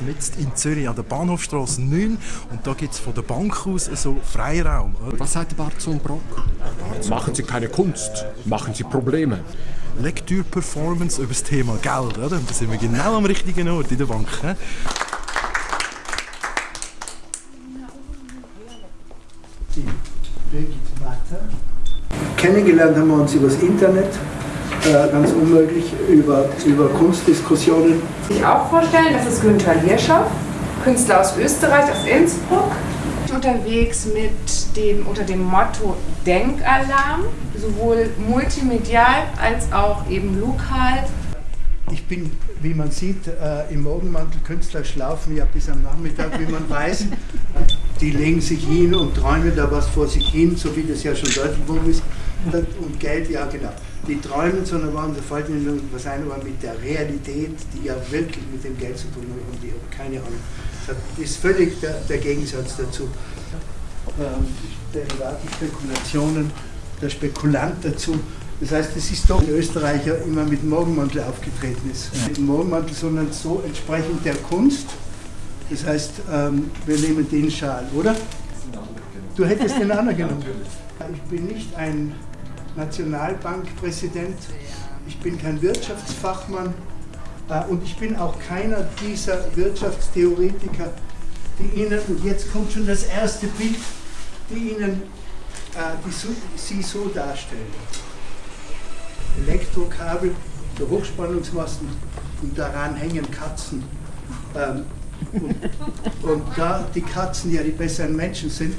Bahnhofstrasse, mitten in Zürich, an der Bahnhofstrasse 9. Und da gibt es von der Bank aus so Freiraum. Was sagt Bart Brock? Machen Sie keine Kunst, machen Sie Probleme. Lektürperformance über das Thema Geld. Oder? Da sind wir genau am richtigen Ort in der Bank. He? Kennengelernt haben wir uns über das Internet, ganz unmöglich, über, über Kunstdiskussionen. Ich auch vorstellen, das ist Günther Hirschow, Künstler aus Österreich, aus Innsbruck. Unterwegs mit dem, unter dem Motto Denkalarm, sowohl multimedial als auch eben lokal. Ich bin, wie man sieht, äh, im Morgenmantel Künstler schlafen ja bis am Nachmittag, wie man weiß. Die legen sich hin und träumen da was vor sich hin, so wie das ja schon deutlich worden ist. Und Geld, ja genau. Die träumen, sondern waren sofort in was ein, aber mit der Realität, die ja wirklich mit dem Geld zu tun hat, haben die keine Ahnung. Das ist völlig der, der Gegensatz dazu. Ähm, Derivate, Spekulationen, der Spekulant dazu. Das heißt, es ist doch ein Österreicher immer mit Morgenmantel aufgetreten ist. Nicht mit Morgenmantel, sondern so entsprechend der Kunst. Das heißt, ähm, wir nehmen den Schal, oder? Du hättest den anderen genommen. Ich bin nicht ein Nationalbankpräsident, ich bin kein Wirtschaftsfachmann äh, und ich bin auch keiner dieser Wirtschaftstheoretiker, die Ihnen, und jetzt kommt schon das erste Bild, die Ihnen äh, die, Sie so darstellen. Elektrokabel, der Hochspannungsmasten und daran hängen Katzen. Ähm, und, und, da die Katzen ja die besseren Menschen sind.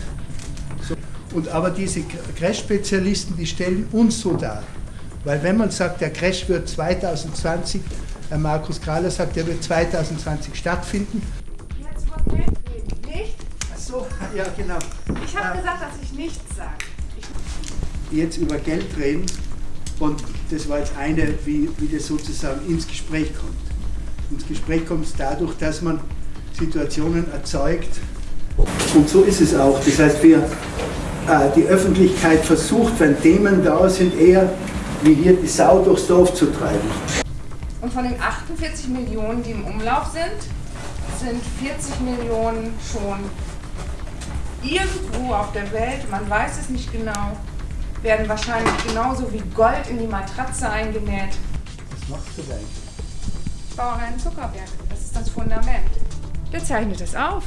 Und aber diese Crash-Spezialisten, die stellen uns so dar. Weil wenn man sagt, der Crash wird 2020, Herr Markus Krahler sagt, der wird 2020 stattfinden. Jetzt über Geld reden, nicht? Ach so, ja genau. Ich habe äh, gesagt, dass ich nichts sage. Jetzt über Geld reden und das war jetzt eine, wie, wie das sozusagen ins Gespräch kommt. Ins Gespräch kommt es dadurch, dass man Situationen erzeugt. Und so ist es auch. Das heißt, wir, die Öffentlichkeit versucht, wenn Themen da sind, eher wie hier die Sau durchs Dorf zu treiben. Und von den 48 Millionen, die im Umlauf sind, sind 40 Millionen schon irgendwo auf der Welt, man weiß es nicht genau, werden wahrscheinlich genauso wie Gold in die Matratze eingenäht. Was machst du eigentlich? Ich baue einen Zuckerberg. Das ist das Fundament. Der zeichnet es auf.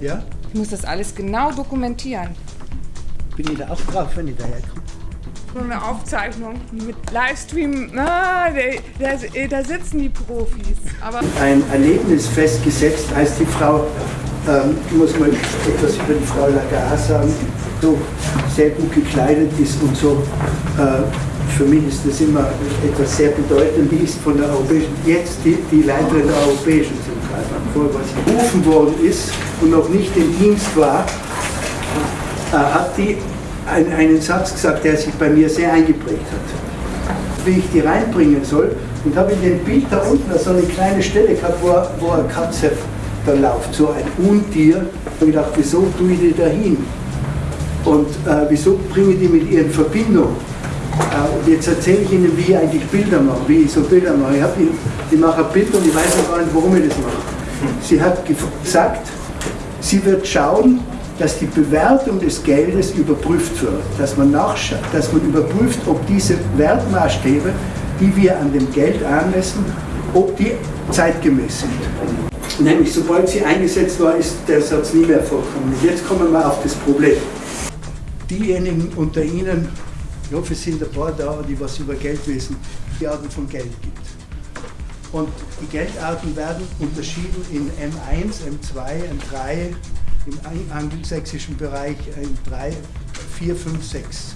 Ja? Ich muss das alles genau dokumentieren. Bin ich da auch drauf, wenn ich daher komme? Nur eine Aufzeichnung mit Livestream. Ah, da, da, da sitzen die Profis. Aber Ein Erlebnis festgesetzt heißt die Frau, ähm, muss man etwas über die Frau Lagarde sagen, so sehr gut gekleidet ist und so. Äh, für mich ist das immer etwas sehr bedeutend. Die ist von der Europäischen, jetzt die, die Leiterin der Europäischen Zentralbank. Vorher, was sie berufen worden ist und noch nicht im Dienst war, hat die ein, einen Satz gesagt, der sich bei mir sehr eingeprägt hat. Wie ich die reinbringen soll und habe in dem Bild da unten so eine kleine Stelle gehabt, wo, wo eine Katze da läuft, so ein Untier. Ich habe gedacht, wieso tue ich die da hin? Und äh, wieso bringe ich die mit ihr in Verbindung? Äh, und jetzt erzähle ich Ihnen, wie ich eigentlich Bilder mache, wie ich so Bilder mache. Ich, hab, ich mache ein Bild und ich weiß noch gar nicht, warum ich das mache. Sie hat gesagt, sie wird schauen, dass die Bewertung des Geldes überprüft wird, dass man, nachschaut, dass man überprüft, ob diese Wertmaßstäbe, die wir an dem Geld anmessen, ob die zeitgemäß sind. Nämlich sobald sie eingesetzt war, ist der Satz nie mehr vorgekommen. Und jetzt kommen wir auf das Problem. Diejenigen unter Ihnen, ich hoffe, es sind ein paar da, die was über Geld wissen, die Arten von Geld gibt. Und die Geldarten werden unterschieden in M1, M2, M3, im angelsächsischen Bereich M3, 4, 5, 6.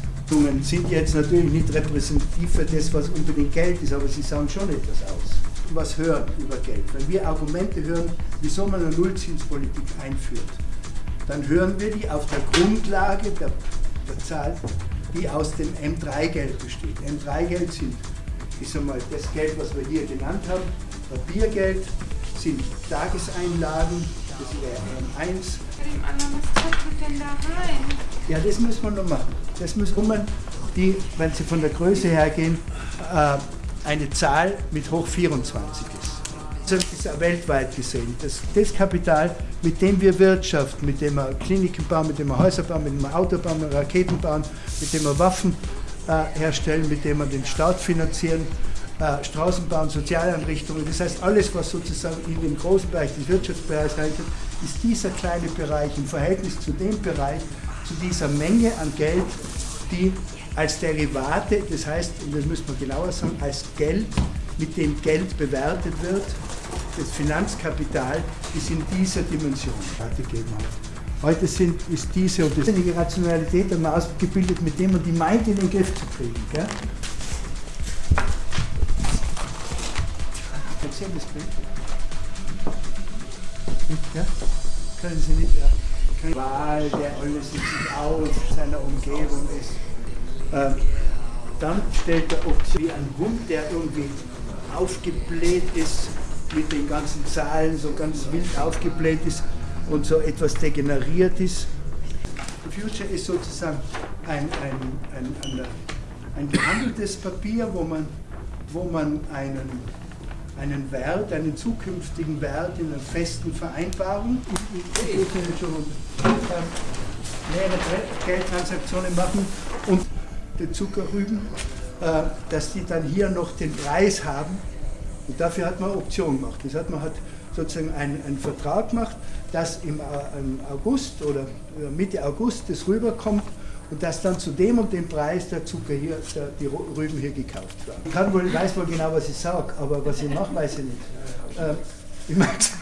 Sind jetzt natürlich nicht repräsentativ für das, was unbedingt Geld ist, aber sie sagen schon etwas aus was hören über Geld, wenn wir Argumente hören, wieso man eine Nullzinspolitik einführt, dann hören wir die auf der Grundlage der, der Zahl, die aus dem M3-Geld besteht. M3-Geld sind, ich sag mal, das Geld, was wir hier genannt haben, Papiergeld, sind Tageseinlagen, das wäre M1. was kommt denn da rein? Ja, das muss man noch machen. Das muss man, die, wenn sie von der Größe her gehen, äh, eine Zahl mit hoch 24 ist. Das ist weltweit gesehen. Das, das Kapital, mit dem wir wirtschaften, mit dem wir Kliniken bauen, mit dem wir Häuser bauen, mit dem wir Auto bauen, mit dem wir Raketen bauen, mit dem wir Waffen äh, herstellen, mit dem wir den Staat finanzieren, äh, Straßen bauen, Sozialeinrichtungen. Das heißt, alles, was sozusagen in den großen Bereich des Wirtschaftsbereichs reinkommt, ist dieser kleine Bereich im Verhältnis zu dem Bereich, zu dieser Menge an Geld, die als Derivate, das heißt, und das müsste man genauer sagen, als Geld, mit dem Geld bewertet wird, das Finanzkapital ist in dieser Dimension weitergegeben hat. Heute sind, ist diese und die Rationalität einmal ausgebildet, mit dem man die meint, in den Griff zu kriegen. Gell? Erzähl das Bild. Ja? Können Sie nicht, ja. Wahl, der alles sich aus seiner Umgebung ist. Ähm, dann stellt er Option wie ein Hund, der irgendwie aufgebläht ist, mit den ganzen Zahlen so ganz wild aufgebläht ist und so etwas degeneriert ist. Future ist sozusagen ein, ein, ein, ein, ein gehandeltes Papier, wo man, wo man einen, einen Wert, einen zukünftigen Wert in einer festen Vereinbarung, mehrere Geldtransaktionen machen und die Zuckerrüben, äh, dass die dann hier noch den Preis haben. Und dafür hat man Option gemacht. Das hat man hat sozusagen einen, einen Vertrag gemacht, dass im, im August oder äh, Mitte August das rüberkommt und dass dann zu dem und dem Preis der Zucker hier, der, die Rüben hier gekauft werden. Ich kann wohl, weiß wohl genau, was ich sage, aber was ich mache, weiß ich nicht. Äh, ich mag's.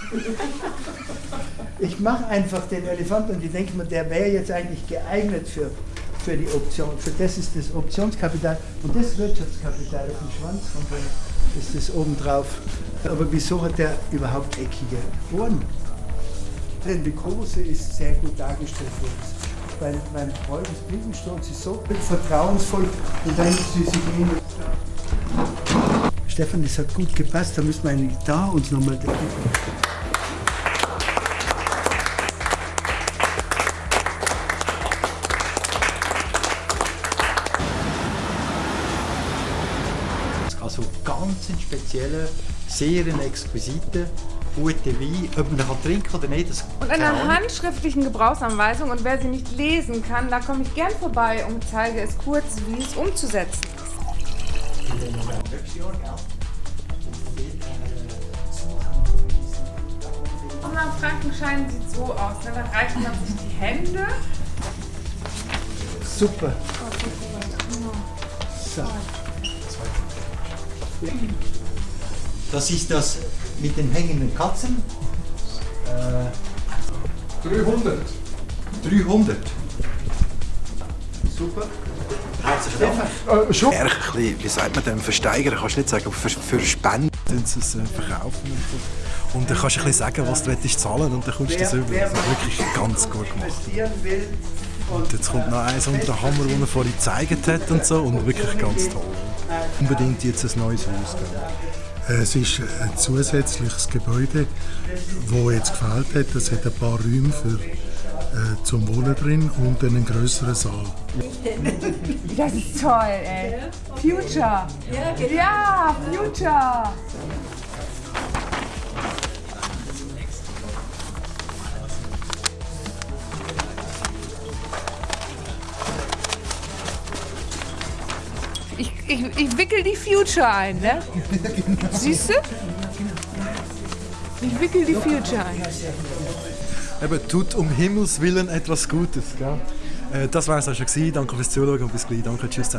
Ich mache einfach den Elefanten und ich denke mir, der wäre jetzt eigentlich geeignet für, für die Option. Für das ist das Optionskapital und das Wirtschaftskapital auf dem Schwanz von dem ist das obendrauf. Aber wieso hat der überhaupt eckige Ohren? Denn die große ist sehr gut dargestellt worden. Mein, mein Freund des Blindenstolz ist so vertrauensvoll und dann sie sich hin. Stefan, das hat gut gepasst, da müssen wir eigentlich da uns nochmal. Also ganz ein spezieller, sehr ein guter Wein. Ob man ihn kann trinken oder nicht, das Und keine eine Ahnung. handschriftlichen Gebrauchsanweisung und wer sie nicht lesen kann, da komme ich gern vorbei und zeige es kurz, wie es umzusetzen ist. Unser Frankenschein sieht so aus, ne? da reicht man sich die Hände. Super. So. Das ist das mit den hängenden Katzen. Äh, 300. 300. Super. Herzlichen Dank. Äh, schon. Ehrlich, ein bisschen, wie sagt man dem, versteigern, kannst du nicht sagen, aber für, für Spenden sie es äh, verkaufen. Und, dann kannst du ein bisschen sagen, was du willst zahlen und dann kommst du das über. wer Also wirklich ganz gut gemacht. investieren will Und jetzt kommt noch eins unter den Hammer, den er vorhin gezeigt hat und so und wirklich ganz toll. Unbedingt jetzt ein neues Haus. Gell? Es ist ein zusätzliches Gebäude, wo jetzt gefällt hat. Es hat ein paar Räume für, äh, zum Wohnen drin und einen größeren Saal. Das ist toll, ey. Future. Ja, Future. Ich, ich, ich wickel die Future ein, ne? Siehst du? Ich wickel die Future ein. Eben, tut um Himmels Willen etwas Gutes. Gell? Äh, das war es auch schon. Danke fürs Zuschauen und bis gleich. Danke, tschüss zusammen.